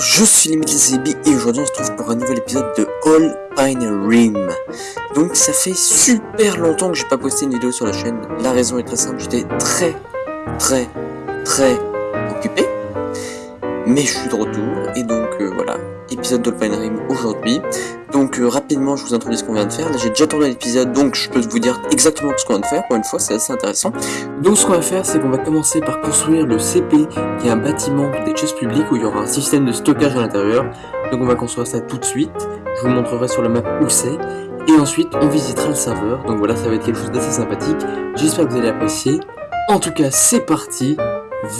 je suis Limit et aujourd'hui on se trouve pour un nouvel épisode de All Pine Rim. Donc ça fait super longtemps que j'ai pas posté une vidéo sur la chaîne. La raison est très simple, j'étais très très très occupé. Mais je suis de retour et donc euh, voilà, épisode Rim aujourd'hui. Donc euh, rapidement je vous introduis ce qu'on vient de faire. Là j'ai déjà tourné l'épisode donc je peux vous dire exactement ce qu'on vient de faire. Pour une fois c'est assez intéressant. Donc ce qu'on va faire c'est qu'on va commencer par construire le CP qui est un bâtiment des chaises publiques où il y aura un système de stockage à l'intérieur. Donc on va construire ça tout de suite. Je vous montrerai sur la map où c'est. Et ensuite on visitera le serveur. Donc voilà ça va être quelque chose d'assez sympathique. J'espère que vous allez apprécier. En tout cas c'est parti.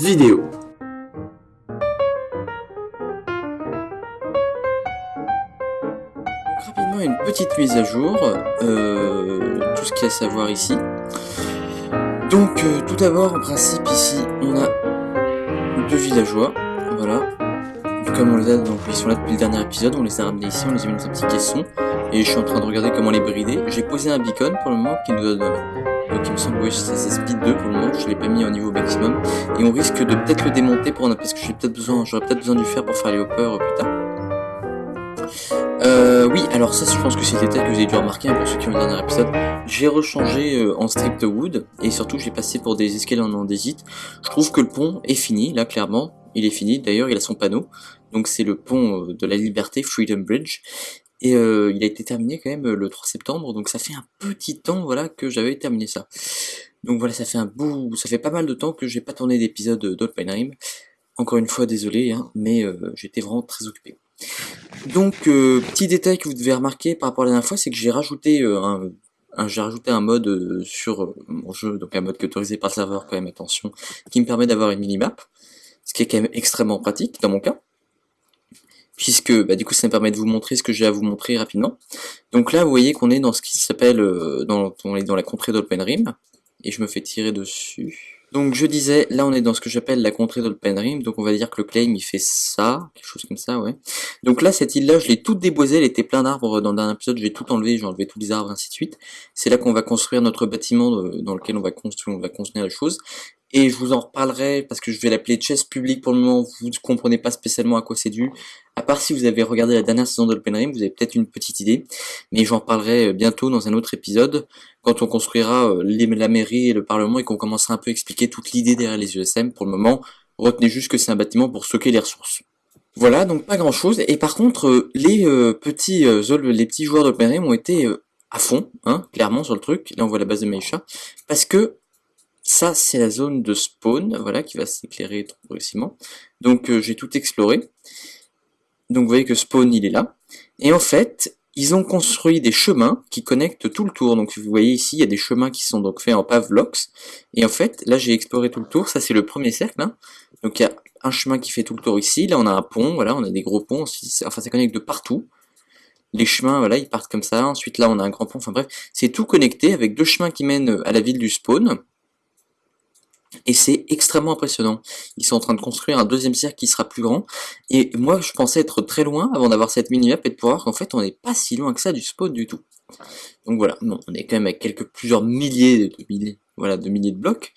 Vidéo. Petite mise à jour, euh, tout ce qu'il y a à savoir ici. Donc euh, tout d'abord en principe ici on a deux villageois, voilà. Comme on les a, donc ils sont là depuis le dernier épisode, on les a ramenés ici, on les a mis dans un petit caisson. Et je suis en train de regarder comment les brider. J'ai posé un beacon pour le moment qui nous donne... Euh, qui me semble, oui, c'est speed 2 pour le moment, je l'ai pas mis au niveau maximum. Et on risque de peut-être le démonter pour parce que j'ai peut-être besoin, j'aurais peut-être besoin du fer pour faire les hoppers plus tard. Euh, oui, alors ça, je pense que c'est des détail que vous avez dû remarquer hein, pour ceux qui ont le dernier épisode. J'ai rechangé euh, en strict wood et surtout j'ai passé pour des escaliers en andésite. Je trouve que le pont est fini, là clairement, il est fini. D'ailleurs, il a son panneau, donc c'est le pont euh, de la Liberté, Freedom Bridge. Et il a été terminé quand même le 3 septembre, donc ça fait un petit temps voilà que j'avais terminé ça. Donc voilà, ça fait un bout, ça fait pas mal de temps que j'ai pas tourné d'épisode d'Oldpinerim. Encore une fois, désolé, hein, mais j'étais vraiment très occupé. Donc, euh, petit détail que vous devez remarquer par rapport à la dernière fois, c'est que j'ai rajouté euh, un, j'ai rajouté un mode euh, sur mon jeu, donc un mode qui est autorisé par le serveur quand même, attention, qui me permet d'avoir une minimap, ce qui est quand même extrêmement pratique dans mon cas, puisque bah, du coup ça me permet de vous montrer ce que j'ai à vous montrer rapidement. Donc là vous voyez qu'on est dans ce qui s'appelle, dans, on est dans la contrée d'Openrim, et je me fais tirer dessus. Donc je disais, là on est dans ce que j'appelle la contrée d'Olpenrim, donc on va dire que le claim il fait ça, quelque chose comme ça, ouais. Donc là cette île là je l'ai toute déboisée, elle était plein d'arbres dans un épisode, j'ai tout enlevé, j'ai enlevé tous les arbres ainsi de suite. C'est là qu'on va construire notre bâtiment dans lequel on va construire, on va construire les choses et je vous en reparlerai parce que je vais l'appeler chess public pour le moment, vous ne comprenez pas spécialement à quoi c'est dû, à part si vous avez regardé la dernière saison d'Open Rim, vous avez peut-être une petite idée, mais j'en parlerai euh, bientôt dans un autre épisode, quand on construira euh, la mairie et le parlement et qu'on commencera un peu à expliquer toute l'idée derrière les USM, pour le moment, retenez juste que c'est un bâtiment pour stocker les ressources. Voilà, donc pas grand chose, et par contre, euh, les petits les petits joueurs d'Open Rim ont été à fond, hein, clairement sur le truc, là on voit la base de Maisha, parce que ça, c'est la zone de spawn, voilà, qui va s'éclairer progressivement. Donc, euh, j'ai tout exploré. Donc, vous voyez que spawn, il est là. Et en fait, ils ont construit des chemins qui connectent tout le tour. Donc, vous voyez ici, il y a des chemins qui sont donc faits en pavlox. Et en fait, là, j'ai exploré tout le tour. Ça, c'est le premier cercle. Hein. Donc, il y a un chemin qui fait tout le tour ici. Là, on a un pont, voilà, on a des gros ponts. Enfin, ça connecte de partout. Les chemins, voilà, ils partent comme ça. Ensuite, là, on a un grand pont. Enfin bref, c'est tout connecté avec deux chemins qui mènent à la ville du spawn. Et c'est extrêmement impressionnant. Ils sont en train de construire un deuxième cercle qui sera plus grand. Et moi, je pensais être très loin avant d'avoir cette mini-map et de pouvoir qu'en fait, on n'est pas si loin que ça du spawn du tout. Donc voilà, non, on est quand même avec quelques plusieurs milliers de milliers, voilà, de milliers de blocs.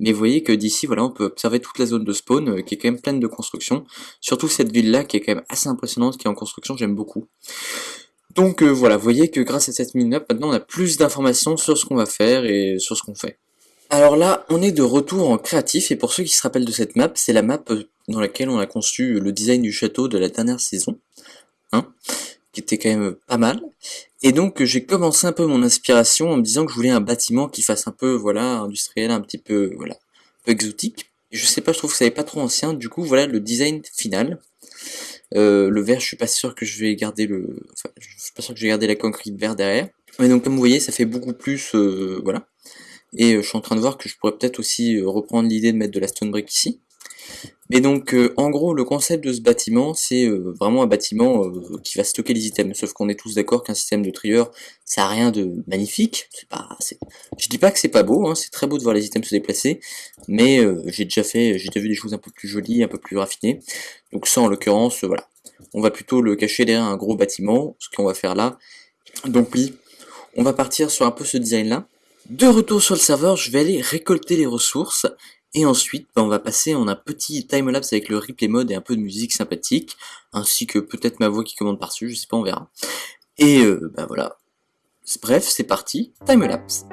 Mais vous voyez que d'ici, voilà, on peut observer toute la zone de spawn euh, qui est quand même pleine de construction. Surtout cette ville-là qui est quand même assez impressionnante, qui est en construction, j'aime beaucoup. Donc euh, voilà, vous voyez que grâce à cette mini-map, maintenant on a plus d'informations sur ce qu'on va faire et sur ce qu'on fait. Alors là, on est de retour en créatif, et pour ceux qui se rappellent de cette map, c'est la map euh, dans laquelle on a conçu le design du château de la dernière saison, hein, qui était quand même pas mal. Et donc j'ai commencé un peu mon inspiration en me disant que je voulais un bâtiment qui fasse un peu, voilà, industriel, un petit peu, voilà, peu exotique. je sais pas, je trouve que ça n'est pas trop ancien, du coup voilà le design final. Euh, le vert, je suis pas sûr que je vais garder le, enfin, je suis pas sûr que je vais garder la concrete vert derrière. Mais donc comme vous voyez, ça fait beaucoup plus, euh, voilà. Et euh, je suis en train de voir que je pourrais peut-être aussi euh, reprendre l'idée de mettre de la stone brick ici. Mais donc, euh, en gros, le concept de ce bâtiment, c'est vraiment un bâtiment qui va stocker les items. Sauf qu'on est tous d'accord qu'un système de trieur, ça a rien de magnifique. Pas, je dis pas que c'est pas beau, hein, c'est très beau de voir les items se déplacer, mais j'ai déjà fait, j'ai déjà vu des choses un peu plus jolies, un peu plus raffinées. Donc ça, en l'occurrence, voilà. On va plutôt le cacher derrière un gros bâtiment, ce qu'on va faire là. Donc oui, on va partir sur un peu ce design-là. De retour sur le serveur, je vais aller récolter les ressources Et ensuite, bah, on va passer en un petit timelapse avec le replay mode et un peu de musique sympathique, ainsi que peut-être ma voix qui commande par-dessus, je sais pas, on verra. Et euh, bah voilà. Bref, c'est parti, timelapse.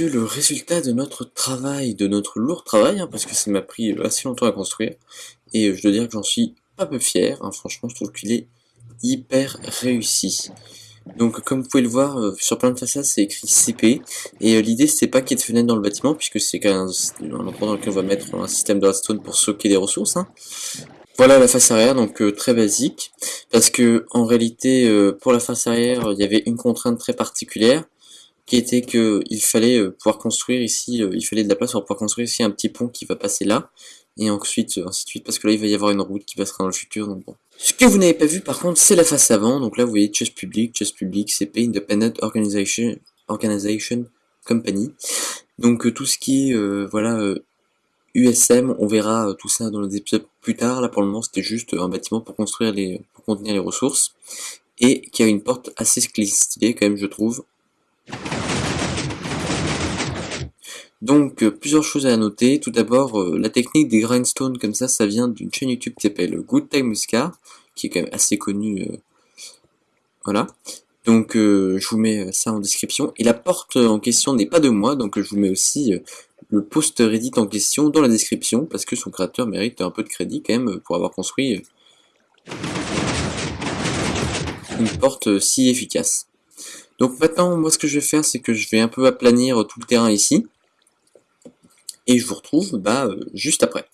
Le résultat de notre travail, de notre lourd travail, hein, parce que ça m'a pris euh, assez longtemps à construire. Et euh, je dois dire que j'en suis pas peu fier, hein, franchement, je trouve qu'il est hyper réussi. Donc comme vous pouvez le voir, euh, sur plein de façades c'est écrit CP, et l'idée c'était pas qu'il y ait de fenêtres dans le bâtiment, puisque c'est un, un endroit dans lequel on va mettre un système de redstone pour stocker des ressources. Hein. Voilà la face arrière, donc très basique, parce que en réalité, pour la face arrière, il y avait une contrainte très particulière, qui était que il fallait euh, pouvoir construire ici, euh, il fallait de la place pour pouvoir construire ici un petit pont qui va passer là, et ensuite euh, ainsi de suite, parce que là il va y avoir une route qui passera dans le futur, donc bon. Ce que vous n'avez pas vu par contre, c'est la face avant, donc là vous voyez Just Public, Just Public, CP, Independent Organization, Organization Company, donc tout ce qui est, voilà, USM, on verra tout ça dans les épisodes plus tard, là pour le moment c'était juste un bâtiment pour construire les, pour contenir les ressources, et qui a une porte assez stylée quand même je trouve, donc, euh, plusieurs choses à noter. Tout d'abord, euh, la technique des grindstones comme ça, ça vient d'une chaîne YouTube qui s'appelle Good Time Muscar, qui est quand même assez connue. Euh, voilà. Donc, je vous mets ça en description. Et la porte en question n'est pas de moi, donc je vous mets aussi le post Reddit en question dans la description, parce que son créateur mérite un peu de crédit quand même pour avoir construit une porte si efficace. Donc maintenant, moi ce que je vais faire, c'est que je vais un peu aplanir tout le terrain ici. Et je vous retrouve bah, euh, juste après.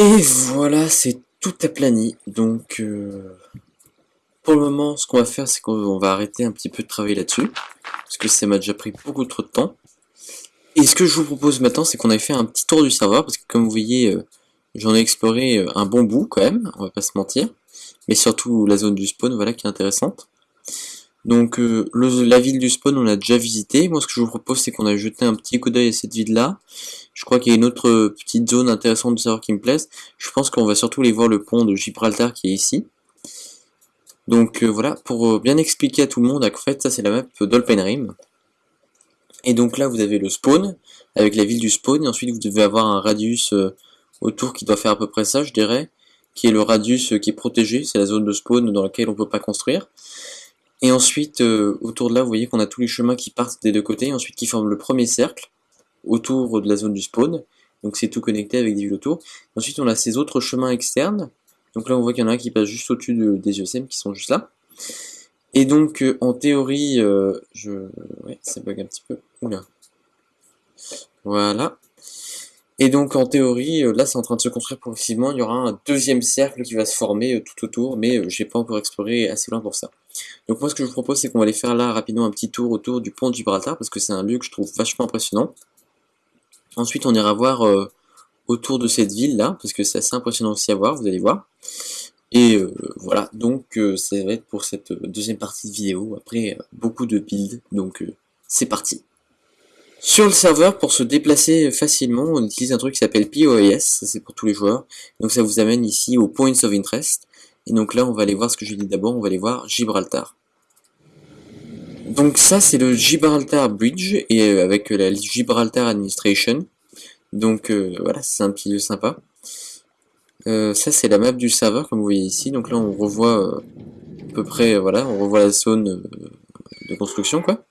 Et voilà, c'est tout aplani. Donc, euh, pour le moment, ce qu'on va faire, c'est qu'on va arrêter un petit peu de travailler là-dessus. Parce que ça m'a déjà pris beaucoup trop de temps. Et ce que je vous propose maintenant, c'est qu'on ait fait un petit tour du serveur. Parce que comme vous voyez, euh, j'en ai exploré euh, un bon bout quand même, on va pas se mentir. Mais surtout la zone du spawn, voilà, qui est intéressante. Donc euh, la ville du spawn on l'a déjà visité. Moi ce que je vous propose c'est qu'on a jeté un petit coup d'œil à cette ville là. Je crois qu'il y a une autre euh, petite zone intéressante de savoir qui me plaise. Je pense qu'on va surtout aller voir le pont de Gibraltar qui est ici. Donc voilà, pour bien expliquer à tout le monde, en fait ça c'est la map d'Olpenrim. Et donc là vous avez le spawn, avec la ville du spawn, et ensuite vous devez avoir un radius autour qui doit faire à peu près ça je dirais qui est le radius qui est protégé, c'est la zone de spawn dans laquelle on peut pas construire. Et ensuite, euh, autour de là, vous voyez qu'on a tous les chemins qui partent des deux côtés, et ensuite qui forment le premier cercle autour de la zone du spawn. Donc c'est tout connecté avec des villes autour. Ensuite, on a ces autres chemins externes. Donc là, on voit qu'il y en a un qui passe juste au-dessus des USM qui sont juste là. Et donc, euh, en théorie, euh, je... Ouais, ça bug un petit peu. Oula. Voilà. Et donc en théorie, euh, là c'est en train de se construire progressivement, il y aura un deuxième cercle qui va se former euh, tout autour, mais euh, j'ai pas encore exploré assez loin pour ça. Donc moi ce que je vous propose c'est qu'on va aller faire là rapidement un petit tour autour du pont de Gibraltar, parce que c'est un lieu que je trouve vachement impressionnant. Ensuite on ira voir autour de cette ville là, parce que c'est assez impressionnant aussi à voir, vous allez voir. Et voilà, donc ça va être pour cette deuxième partie de vidéo, après beaucoup de builds, donc c'est parti sur le serveur, pour se déplacer facilement, on utilise un truc qui s'appelle POIS, c'est pour tous les joueurs. Donc ça vous amène ici au Points of Interest. Et donc là, on va aller voir ce que j'ai dit d'abord, on va aller voir Gibraltar. Donc ça, c'est le Gibraltar Bridge, et euh, avec la Gibraltar Administration. Donc euh, voilà, c'est un petit lieu sympa. Euh, ça, c'est la map du serveur, comme vous voyez ici. Donc là, on revoit à peu près, voilà, on revoit la zone de construction, quoi.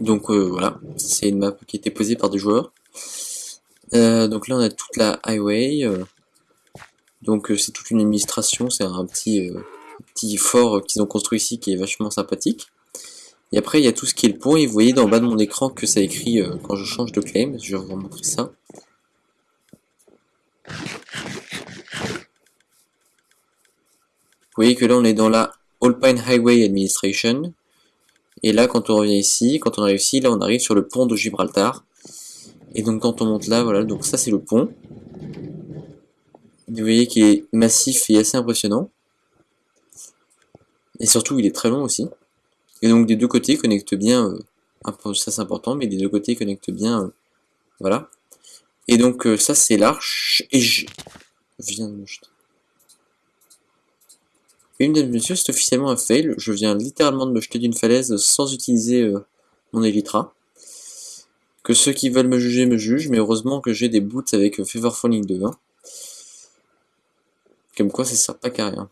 Donc euh, voilà, c'est une map qui a été posée par des joueurs. Euh, donc là on a toute la highway. Euh. donc c'est toute une administration, c'est un petit, petit fort qu'ils ont construit ici qui est vachement sympathique. Et après il y a tout ce qui est le pont et vous voyez dans le bas de mon écran que ça écrit quand je change de claim. Je vais vous montrer ça. Vous voyez que là on est dans la Alpine Highway Administration. Et là, quand on revient ici, quand on arrive ici, là, on arrive sur le pont de Gibraltar. Et donc, quand on monte là, voilà, donc ça, c'est le pont. Vous voyez qu'il est massif et assez impressionnant. Et surtout, il est très long aussi. Et donc, des deux côtés, il connecte bien, euh, ça c'est important, mais des deux côtés, il connecte bien, euh, voilà. Et donc, euh, ça, c'est l'arche. Et je viens de me jeter. Et mesdames et messieurs, c'est officiellement un fail. Je viens littéralement de me jeter d'une falaise sans utiliser mon Elytra. Que ceux qui veulent me juger me jugent, mais heureusement que j'ai des boots avec Fever Falling 2. Comme quoi ça sert pas qu'à rien.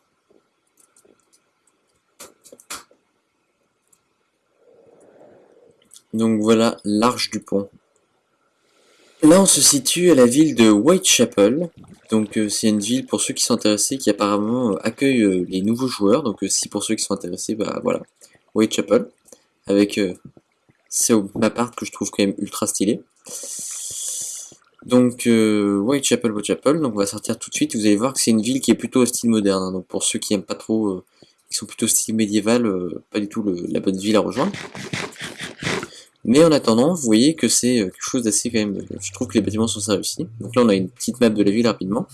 Donc voilà l'arche du pont. Là, on se situe à la ville de Whitechapel. Donc, euh, c'est une ville, pour ceux qui sont intéressés, qui apparemment euh, accueille euh, les nouveaux joueurs. Donc, si pour ceux qui sont intéressés, bah voilà, Whitechapel. Avec c'est ma part que je trouve quand même ultra stylé. Donc, Whitechapel, Whitechapel. Donc, on va sortir tout de suite. Vous allez voir que c'est une ville qui est plutôt au style moderne. Hein. donc, pour ceux qui aiment pas trop, qui sont plutôt style médiéval, pas du tout la bonne ville à rejoindre. Mais en attendant, vous voyez que c'est euh, quelque chose d'assez quand même... Je trouve que les bâtiments sont ça réussis. Donc là, on a une petite map de la ville rapidement.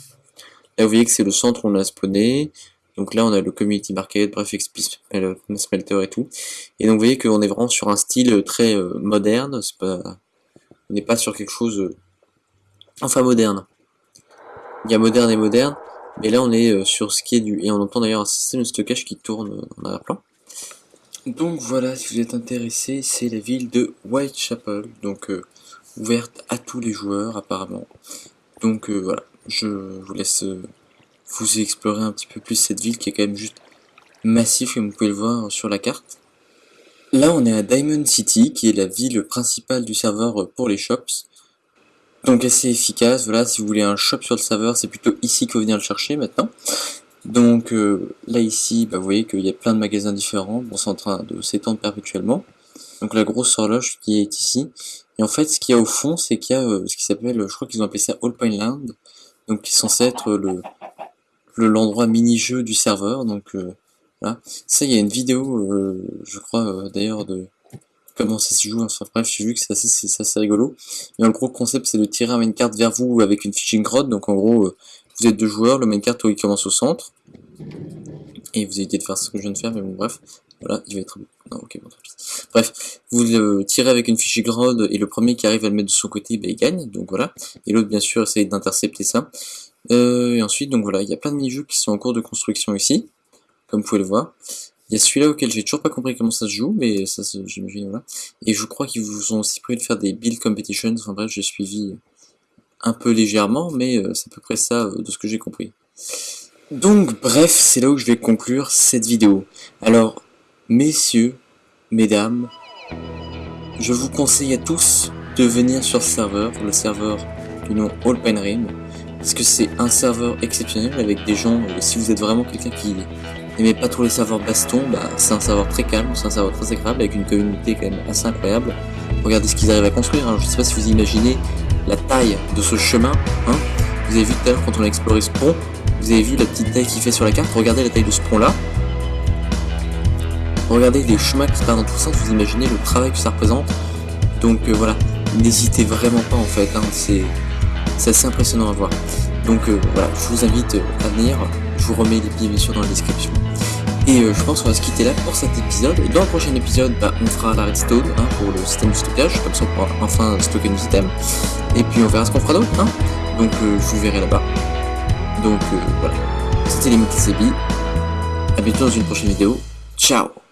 Là, vous voyez que c'est le centre où on a spawné. Donc là, on a le Community Market, bref, XP Smelter et tout. Et donc, vous voyez qu'on est vraiment sur un style très euh, moderne. Pas... On n'est pas sur quelque chose... Euh, enfin, moderne. Il y a moderne et moderne. Mais là, on est sur ce qui est du... Et on entend d'ailleurs un système de stockage qui tourne en arrière-plan. Donc voilà, si vous êtes intéressé, c'est la ville de Whitechapel, donc euh, ouverte à tous les joueurs apparemment. Donc euh, voilà, je vous laisse euh, vous explorer un petit peu plus cette ville qui est quand même juste massif comme vous pouvez le voir sur la carte. Là on est à Diamond City qui est la ville principale du serveur pour les shops. Donc assez efficace, voilà, si vous voulez un shop sur le serveur, c'est plutôt ici que vous venir le chercher maintenant. Donc euh, là ici, bah, vous voyez qu'il y a plein de magasins différents, bon c'est en train de s'étendre perpétuellement. Donc la grosse horloge qui est ici. Et en fait ce qu'il y a au fond, c'est qu'il y a euh, ce qui s'appelle, je crois qu'ils ont appelé ça Alpine Land, donc qui est censé être le l'endroit mini-jeu du serveur. Donc euh, voilà. Ça il y a une vidéo, je crois d'ailleurs de comment ça se joue, enfin bref j'ai vu que c'est assez, rigolo. Mais le gros concept c'est de tirer un carte vers vous avec une fishing rod, donc en gros vous êtes deux joueurs, le main carte il commence au centre. Et vous évitez de faire ce que je viens de faire, mais bon bref. Voilà, il va être... Non, ok, bon, Bref, vous le tirez avec une fichier ground et le premier qui arrive à le mettre de son côté, ben, il gagne, donc voilà. Et l'autre, bien sûr, essaye d'intercepter ça. Euh, et ensuite, donc voilà, il y a plein de mini-jeux qui sont en cours de construction ici, comme vous pouvez le voir. Il y a celui-là auquel j'ai toujours pas compris comment ça se joue, mais ça, j'imagine, voilà. Et je crois qu'ils vous ont aussi prévu de faire des build competitions, enfin bref, j'ai suivi un peu légèrement, mais euh, c'est à peu près ça euh, de ce que j'ai compris. Donc bref, c'est là où je vais conclure cette vidéo. Alors, messieurs, mesdames, je vous conseille à tous de venir sur ce serveur, le serveur du nom Rim, parce que c'est un serveur exceptionnel avec des gens, euh, si vous êtes vraiment quelqu'un qui n'aimait pas trop les serveurs baston, bah, c'est un serveur très calme, c'est un serveur très agréable, avec une communauté quand même assez incroyable. Regardez ce qu'ils arrivent à construire, hein. je sais pas si vous imaginez la taille de ce chemin, hein. vous avez vu tout à l'heure quand on a exploré ce pont, vous avez vu la petite taille qu'il fait sur la carte, regardez la taille de ce pont là, regardez les chemins qui partent dans tout ça, vous imaginez le travail que ça représente, donc euh, voilà, n'hésitez vraiment pas en fait, hein. c'est assez impressionnant à voir. Donc euh, voilà, je vous invite à venir, je vous remets les billets bien sûr dans la description. Et euh, je pense qu'on va se quitter là pour cet épisode. Dans le prochain épisode, bah, on fera la redstone hein, pour le système de stockage, comme ça on pourra enfin stocker nos items. Et puis on verra ce qu'on fera d'autre. Hein. Donc je vous verrai là-bas. Donc voilà, c'était les Sebi. A bientôt dans une prochaine vidéo. Ciao